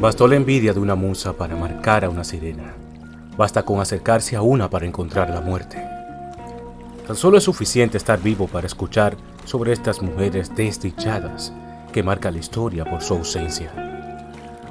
Bastó la envidia de una musa para marcar a una sirena. Basta con acercarse a una para encontrar la muerte. Tan solo es suficiente estar vivo para escuchar sobre estas mujeres desdichadas que marca la historia por su ausencia.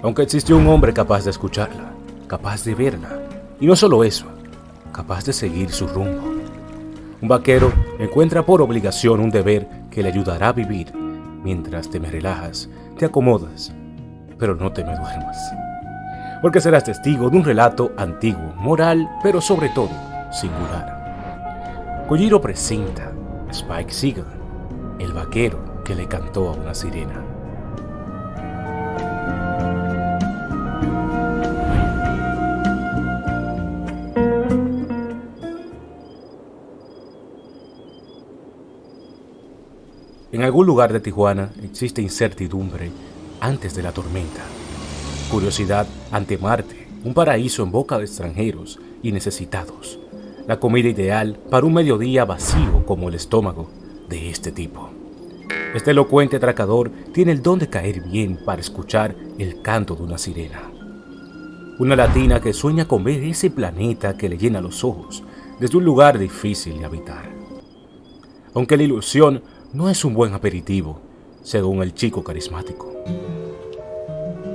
Aunque existió un hombre capaz de escucharla, capaz de verla, y no solo eso, capaz de seguir su rumbo. Un vaquero encuentra por obligación un deber que le ayudará a vivir mientras te me relajas, te acomodas, pero no te me duermas. Porque serás testigo de un relato antiguo, moral, pero sobre todo singular. Kojiro presenta Spike Seagal, el vaquero que le cantó a una sirena. En algún lugar de Tijuana existe incertidumbre antes de la tormenta, curiosidad ante Marte, un paraíso en boca de extranjeros y necesitados, la comida ideal para un mediodía vacío como el estómago de este tipo. Este elocuente atracador tiene el don de caer bien para escuchar el canto de una sirena. Una latina que sueña con ver ese planeta que le llena los ojos desde un lugar difícil de habitar. Aunque la ilusión no es un buen aperitivo, según el chico carismático.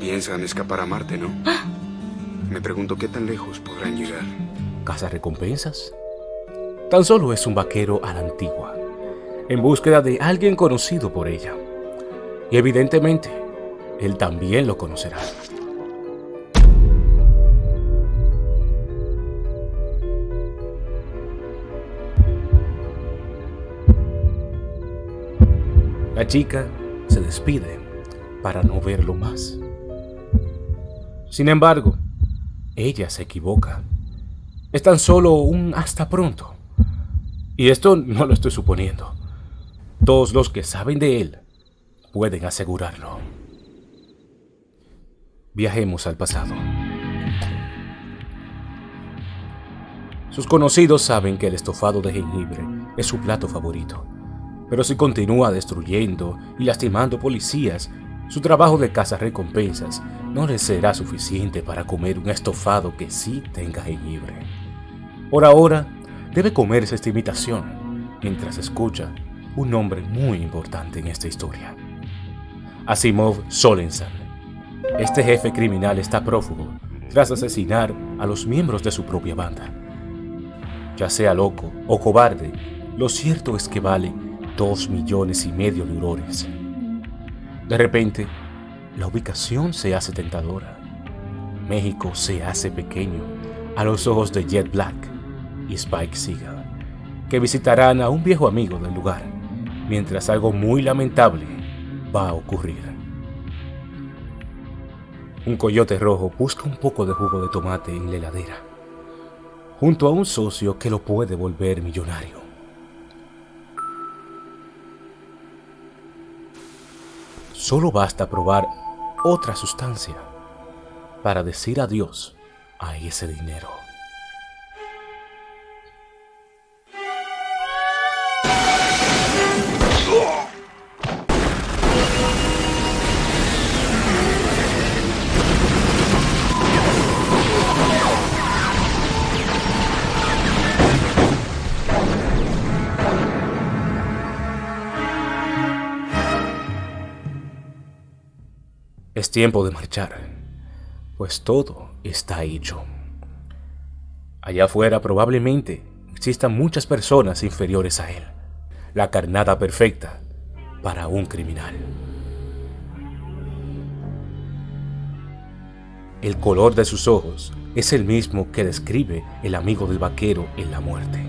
Piensan escapar a Marte, ¿no? Me pregunto qué tan lejos podrán llegar. ¿Casa recompensas? Tan solo es un vaquero a la antigua, en búsqueda de alguien conocido por ella. Y evidentemente, él también lo conocerá. La chica se despide para no verlo más. Sin embargo, ella se equivoca. Es tan solo un hasta pronto. Y esto no lo estoy suponiendo. Todos los que saben de él pueden asegurarlo. Viajemos al pasado. Sus conocidos saben que el estofado de jengibre es su plato favorito. Pero si continúa destruyendo y lastimando policías, su trabajo de recompensas no le será suficiente para comer un estofado que sí tenga jengibre. Por ahora, debe comerse esta imitación mientras escucha un nombre muy importante en esta historia. Asimov Solensan. Este jefe criminal está prófugo tras asesinar a los miembros de su propia banda. Ya sea loco o cobarde, lo cierto es que vale dos millones y medio de urores. De repente, la ubicación se hace tentadora. México se hace pequeño a los ojos de Jet Black y Spike Seagal, que visitarán a un viejo amigo del lugar, mientras algo muy lamentable va a ocurrir. Un coyote rojo busca un poco de jugo de tomate en la heladera, junto a un socio que lo puede volver millonario. Solo basta probar otra sustancia para decir adiós a ese dinero. Es tiempo de marchar, pues todo está hecho. Allá afuera probablemente existan muchas personas inferiores a él. La carnada perfecta para un criminal. El color de sus ojos es el mismo que describe el amigo del vaquero en la muerte.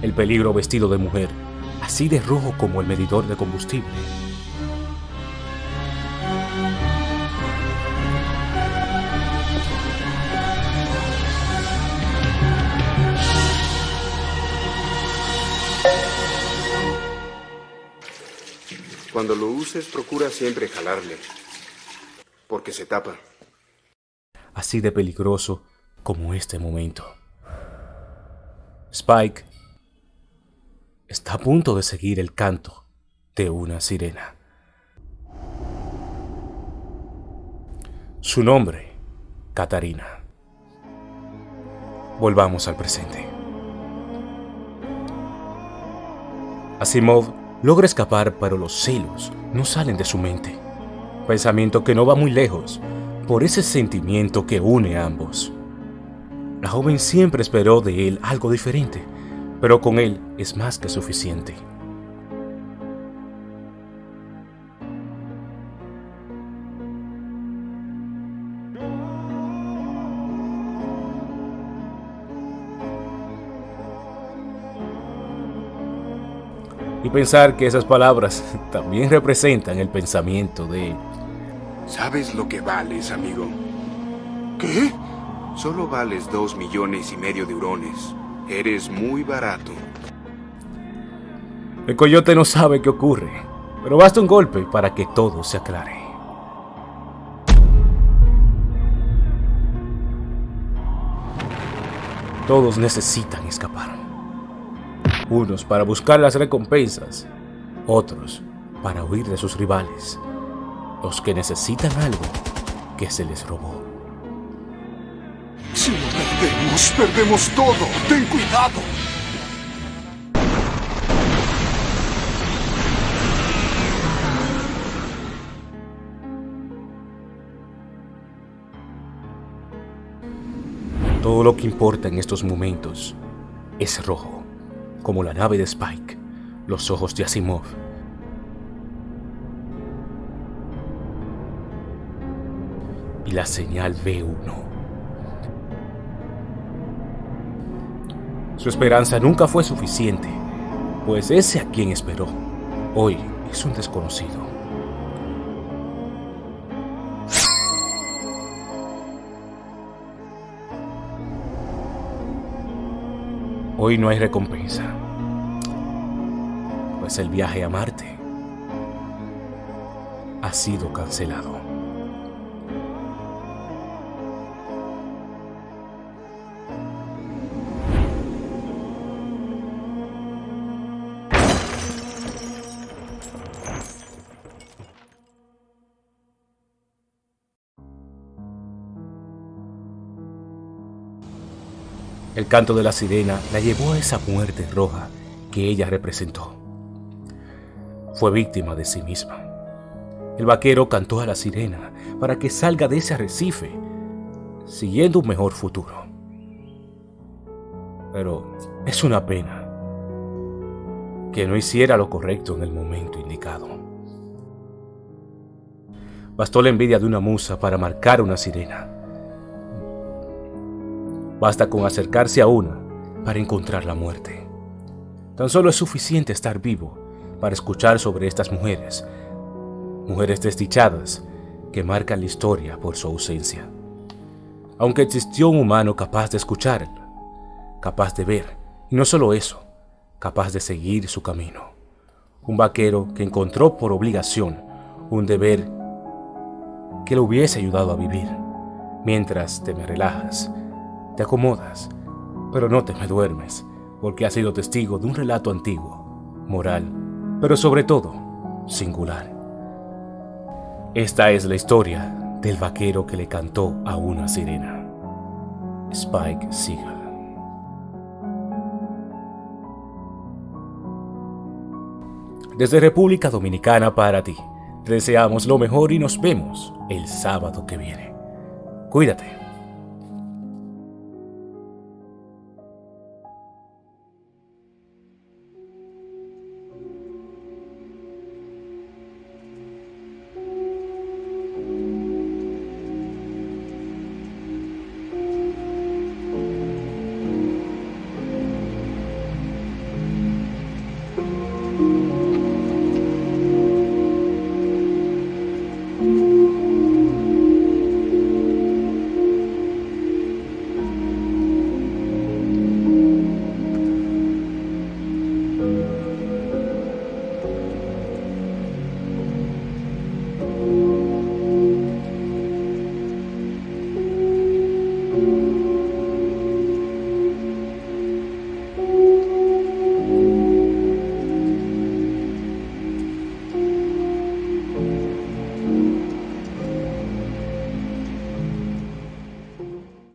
El peligro vestido de mujer, así de rojo como el medidor de combustible, Cuando lo uses, procura siempre jalarle, porque se tapa. Así de peligroso como este momento. Spike está a punto de seguir el canto de una sirena. Su nombre, Catarina. Volvamos al presente. Asimov logra escapar, pero los celos no salen de su mente. Pensamiento que no va muy lejos, por ese sentimiento que une a ambos. La joven siempre esperó de él algo diferente, pero con él es más que suficiente. Y pensar que esas palabras también representan el pensamiento de él. ¿Sabes lo que vales, amigo? ¿Qué? Solo vales dos millones y medio de hurones. Eres muy barato. El coyote no sabe qué ocurre, pero basta un golpe para que todo se aclare. Todos necesitan escapar. Unos para buscar las recompensas, otros para huir de sus rivales. Los que necesitan algo que se les robó. Si lo perdemos, perdemos todo. Ten cuidado. Todo lo que importa en estos momentos es rojo, como la nave de Spike, los ojos de Asimov. Y la señal B1. Su esperanza nunca fue suficiente, pues ese a quien esperó, hoy es un desconocido. Hoy no hay recompensa, pues el viaje a Marte ha sido cancelado. El canto de la sirena la llevó a esa muerte roja que ella representó. Fue víctima de sí misma. El vaquero cantó a la sirena para que salga de ese arrecife, siguiendo un mejor futuro. Pero es una pena que no hiciera lo correcto en el momento indicado. Bastó la envidia de una musa para marcar una sirena Basta con acercarse a una para encontrar la muerte. Tan solo es suficiente estar vivo para escuchar sobre estas mujeres, mujeres desdichadas que marcan la historia por su ausencia. Aunque existió un humano capaz de escuchar, capaz de ver, y no solo eso, capaz de seguir su camino. Un vaquero que encontró por obligación un deber que le hubiese ayudado a vivir. Mientras te me relajas, te acomodas, pero no te me duermes, porque has sido testigo de un relato antiguo, moral, pero sobre todo, singular. Esta es la historia del vaquero que le cantó a una sirena. Spike Seagal. Desde República Dominicana para ti, te deseamos lo mejor y nos vemos el sábado que viene. Cuídate.